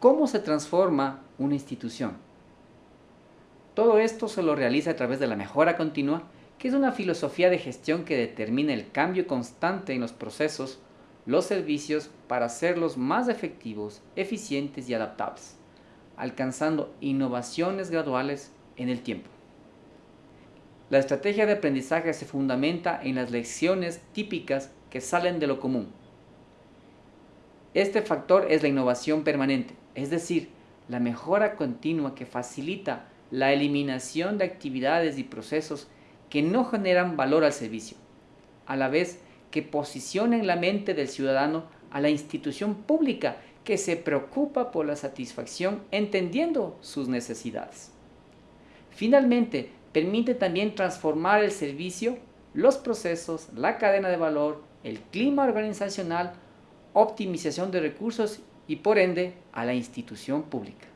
¿Cómo se transforma una institución? Todo esto se lo realiza a través de la mejora continua, que es una filosofía de gestión que determina el cambio constante en los procesos, los servicios para hacerlos más efectivos, eficientes y adaptables, alcanzando innovaciones graduales en el tiempo. La estrategia de aprendizaje se fundamenta en las lecciones típicas que salen de lo común. Este factor es la innovación permanente, es decir, la mejora continua que facilita la eliminación de actividades y procesos que no generan valor al servicio, a la vez que posicionen la mente del ciudadano a la institución pública que se preocupa por la satisfacción entendiendo sus necesidades. Finalmente, permite también transformar el servicio, los procesos, la cadena de valor, el clima organizacional, optimización de recursos y por ende a la institución pública.